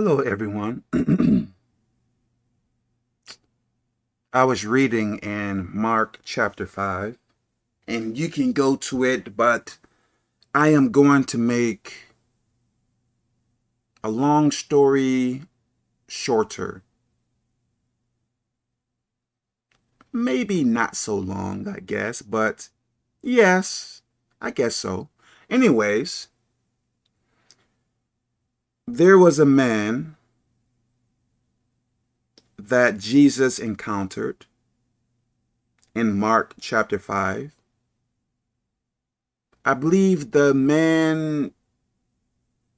Hello, everyone. I was reading in Mark chapter 5, and you can go to it, but I am going to make a long story shorter. Maybe not so long, I guess, but yes, I guess so. Anyways, there was a man that Jesus encountered in Mark chapter 5. I believe the man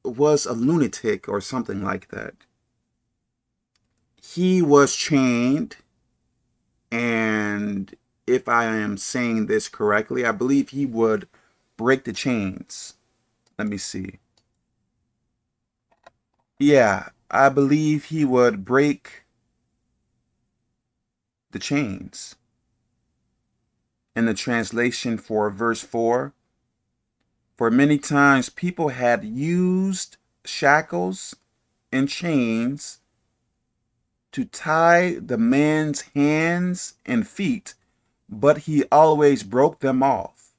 was a lunatic or something like that. He was chained, and if I am saying this correctly, I believe he would break the chains. Let me see. Yeah, I believe he would break the chains. In the translation for verse 4, for many times people had used shackles and chains to tie the man's hands and feet, but he always broke them off,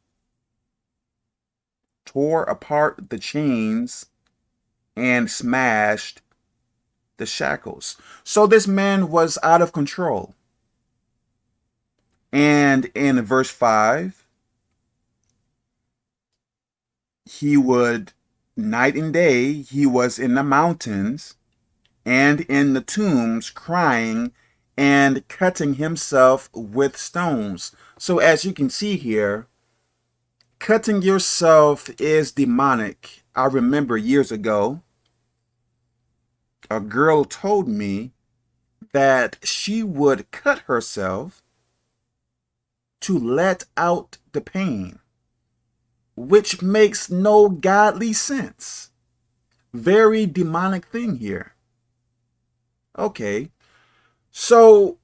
tore apart the chains, and smashed the shackles. So this man was out of control. And in verse 5, he would, night and day, he was in the mountains and in the tombs crying and cutting himself with stones. So as you can see here, cutting yourself is demonic I remember years ago, a girl told me that she would cut herself to let out the pain, which makes no godly sense. Very demonic thing here. Okay, so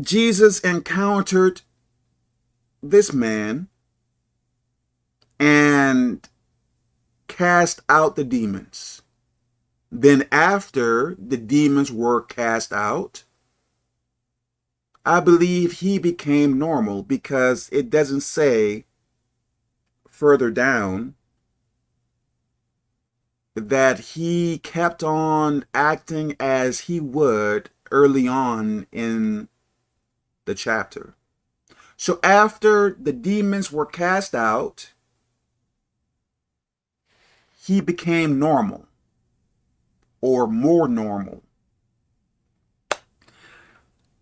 Jesus encountered this man and cast out the demons. Then after the demons were cast out, I believe he became normal because it doesn't say further down that he kept on acting as he would early on in the chapter. So after the demons were cast out, he became normal or more normal.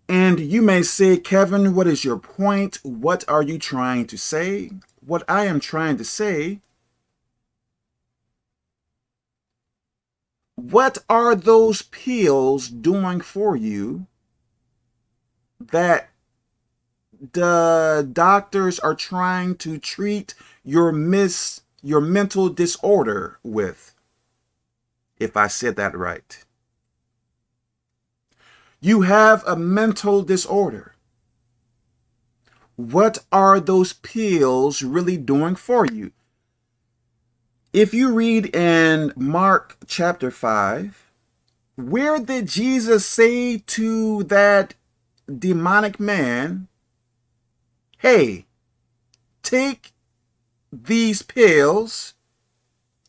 And you may say, Kevin, what is your point? What are you trying to say? What I am trying to say, what are those pills doing for you that the doctors are trying to treat your mis your mental disorder with, if I said that right. You have a mental disorder. What are those pills really doing for you? If you read in Mark chapter 5, where did Jesus say to that demonic man, hey, take these pills,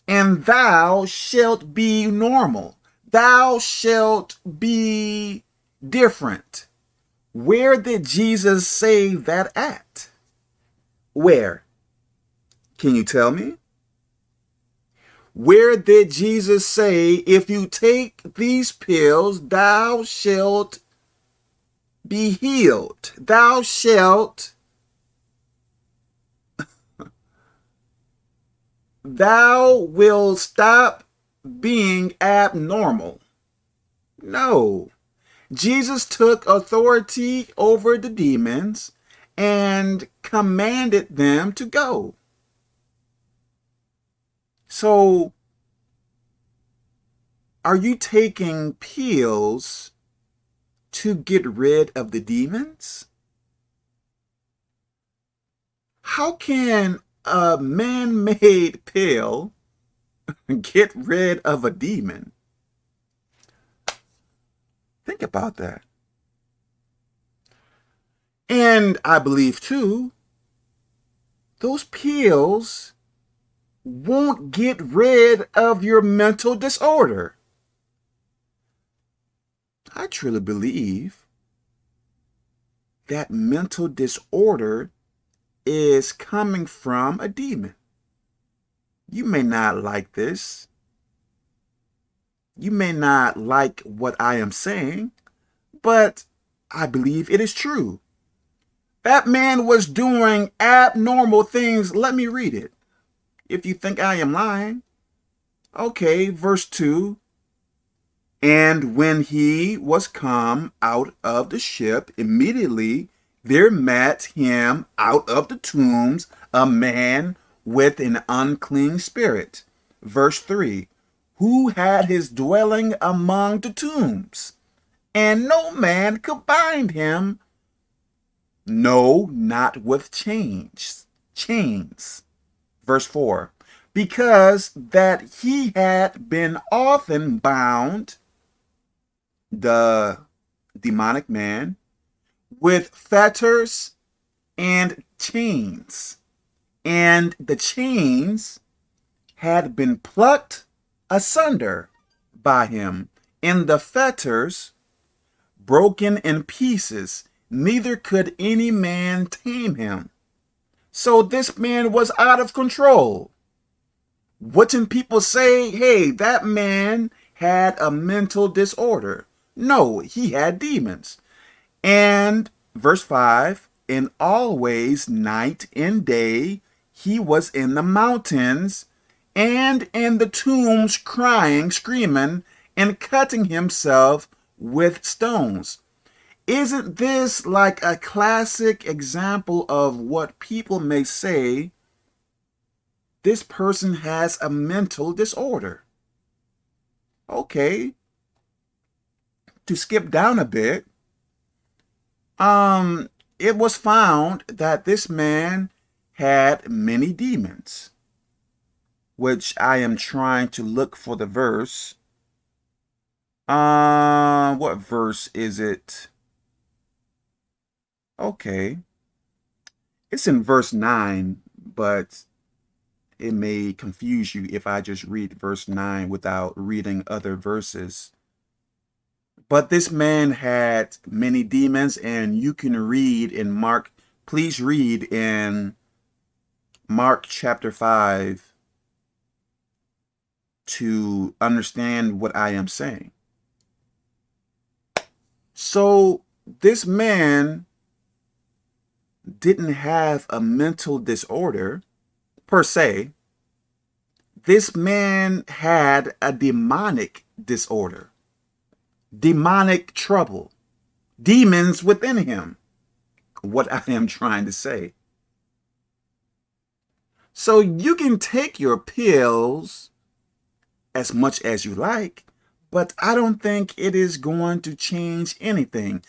and thou shalt be normal. Thou shalt be different. Where did Jesus say that at? Where? Can you tell me? Where did Jesus say, if you take these pills, thou shalt be healed? Thou shalt thou will stop being abnormal. No. Jesus took authority over the demons and commanded them to go. So, are you taking pills to get rid of the demons? How can a man-made pill get rid of a demon? Think about that. And I believe too, those pills won't get rid of your mental disorder. I truly believe that mental disorder is coming from a demon. You may not like this. You may not like what I am saying, but I believe it is true. That man was doing abnormal things. Let me read it. If you think I am lying. Okay, verse 2. And when he was come out of the ship, immediately there met him out of the tombs a man with an unclean spirit. Verse 3 Who had his dwelling among the tombs, and no man could bind him, no, not with chains. Chains. Verse 4 Because that he had been often bound, the demonic man, with fetters and chains and the chains had been plucked asunder by him, and the fetters broken in pieces, neither could any man tame him. So this man was out of control. Wouldn't people say, hey, that man had a mental disorder? No, he had demons. And verse 5, and always night and day he was in the mountains and in the tombs crying, screaming, and cutting himself with stones. Isn't this like a classic example of what people may say this person has a mental disorder? Okay. To skip down a bit, um, it was found that this man had many demons, which I am trying to look for the verse. Uh, what verse is it? Okay. It's in verse 9, but it may confuse you if I just read verse 9 without reading other verses. But this man had many demons, and you can read in Mark, please read in Mark chapter 5 to understand what I am saying. So this man didn't have a mental disorder per se. This man had a demonic disorder, demonic trouble, demons within him. What I am trying to say. So you can take your pills as much as you like, but I don't think it is going to change anything.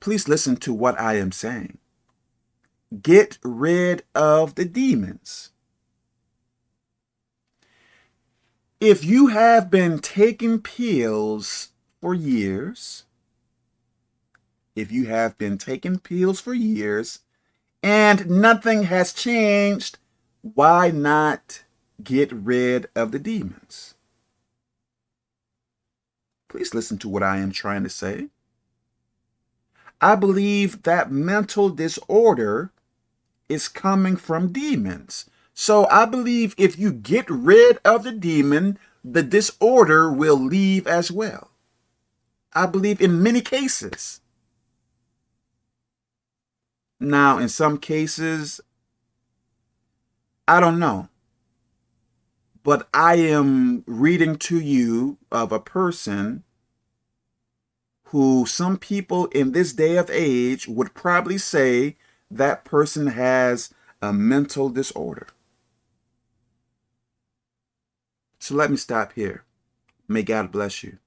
Please listen to what I am saying. Get rid of the demons. If you have been taking pills for years, if you have been taking pills for years, and nothing has changed, why not get rid of the demons? Please listen to what I am trying to say. I believe that mental disorder is coming from demons. So I believe if you get rid of the demon, the disorder will leave as well. I believe in many cases. Now, in some cases, I don't know. But I am reading to you of a person who some people in this day of age would probably say that person has a mental disorder. So let me stop here. May God bless you.